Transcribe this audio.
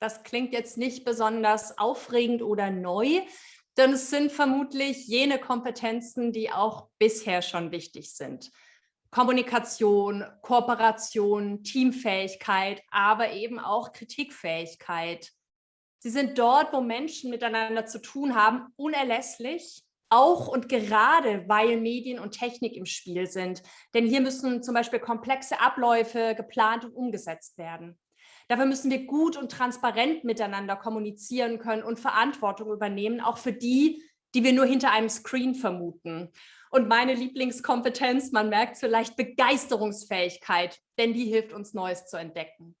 Das klingt jetzt nicht besonders aufregend oder neu, denn es sind vermutlich jene Kompetenzen, die auch bisher schon wichtig sind. Kommunikation, Kooperation, Teamfähigkeit, aber eben auch Kritikfähigkeit. Sie sind dort, wo Menschen miteinander zu tun haben, unerlässlich, auch und gerade, weil Medien und Technik im Spiel sind. Denn hier müssen zum Beispiel komplexe Abläufe geplant und umgesetzt werden. Dafür müssen wir gut und transparent miteinander kommunizieren können und Verantwortung übernehmen, auch für die, die wir nur hinter einem Screen vermuten. Und meine Lieblingskompetenz, man merkt vielleicht Begeisterungsfähigkeit, denn die hilft uns Neues zu entdecken.